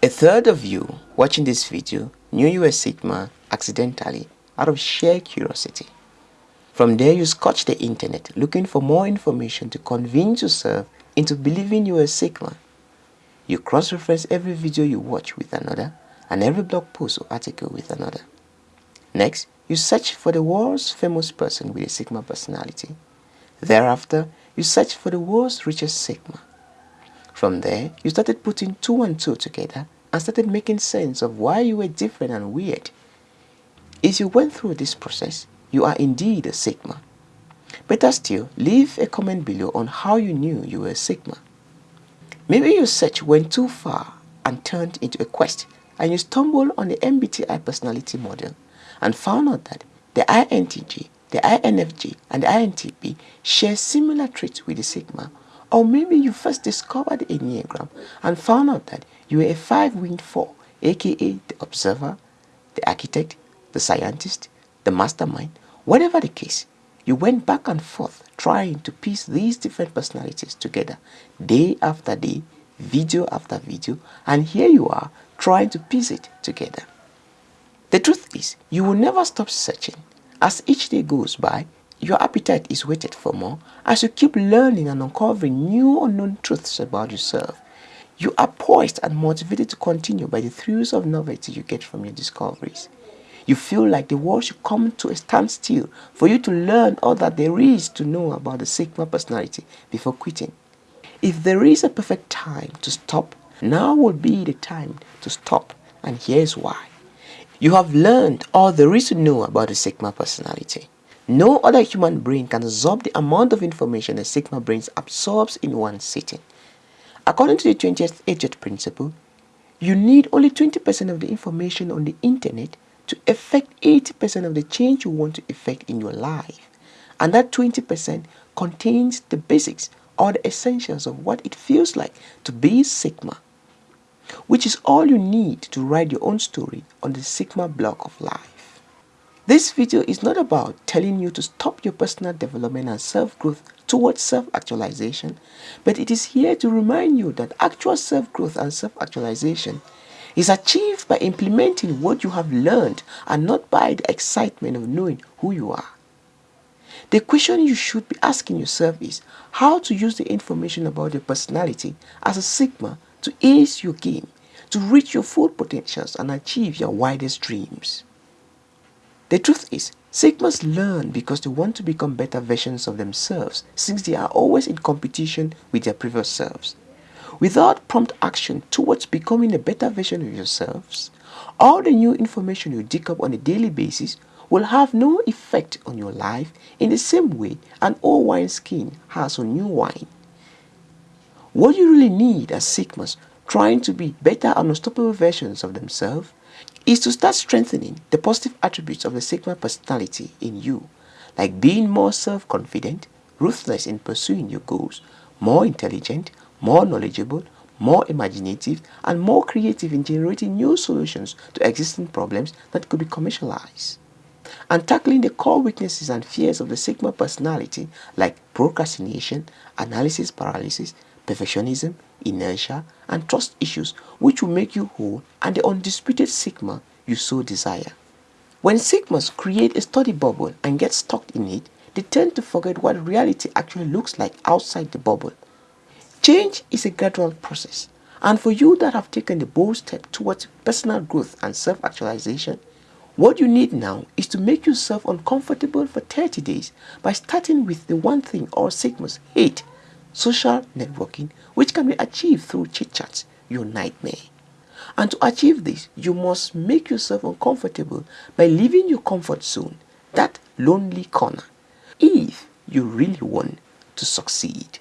A third of you watching this video knew you were Sigma accidentally out of sheer curiosity. From there you scotch the internet looking for more information to convince yourself into believing you were Sigma. You cross-reference every video you watch with another and every blog post or article with another. Next, you search for the world's famous person with a Sigma personality. Thereafter, you search for the world's richest Sigma. From there, you started putting two and two together and started making sense of why you were different and weird. If you went through this process, you are indeed a Sigma. Better still, leave a comment below on how you knew you were a Sigma. Maybe your search went too far and turned into a quest and you stumbled on the MBTI personality model and found out that the INTJ, the INFJ and the INTP share similar traits with the Sigma or maybe you first discovered Enneagram and found out that you were a five-winged four, aka the observer, the architect, the scientist, the mastermind. Whatever the case, you went back and forth trying to piece these different personalities together day after day, video after video, and here you are trying to piece it together. The truth is, you will never stop searching. As each day goes by, your appetite is whetted for more as you keep learning and uncovering new unknown truths about yourself. You are poised and motivated to continue by the thrills of novelty you get from your discoveries. You feel like the world should come to a standstill for you to learn all that there is to know about the Sigma personality before quitting. If there is a perfect time to stop, now would be the time to stop and here's why. You have learned all there is to know about the Sigma personality. No other human brain can absorb the amount of information a Sigma brain absorbs in one sitting. According to the 20th Agent principle, you need only 20% of the information on the internet to affect 80% of the change you want to effect in your life. And that 20% contains the basics or the essentials of what it feels like to be Sigma, which is all you need to write your own story on the Sigma block of life. This video is not about telling you to stop your personal development and self-growth towards self-actualization, but it is here to remind you that actual self-growth and self-actualization is achieved by implementing what you have learned and not by the excitement of knowing who you are. The question you should be asking yourself is how to use the information about your personality as a sigma to ace your game, to reach your full potentials and achieve your widest dreams. The truth is, Sigmas learn because they want to become better versions of themselves since they are always in competition with their previous selves. Without prompt action towards becoming a better version of yourselves, all the new information you dig up on a daily basis will have no effect on your life in the same way an old wine skin has on new wine. What you really need as Sigmas trying to be better and unstoppable versions of themselves is to start strengthening the positive attributes of the Sigma personality in you, like being more self-confident, ruthless in pursuing your goals, more intelligent, more knowledgeable, more imaginative, and more creative in generating new solutions to existing problems that could be commercialized. And tackling the core weaknesses and fears of the Sigma personality like procrastination, analysis paralysis, perfectionism, inertia, and trust issues which will make you whole and the undisputed Sigma you so desire. When Sigmas create a study bubble and get stuck in it, they tend to forget what reality actually looks like outside the bubble. Change is a gradual process, and for you that have taken the bold step towards personal growth and self-actualization, what you need now is to make yourself uncomfortable for 30 days by starting with the one thing all Sigmas hate social networking, which can be achieved through chit chats, your nightmare. And to achieve this, you must make yourself uncomfortable by leaving your comfort zone, that lonely corner, if you really want to succeed.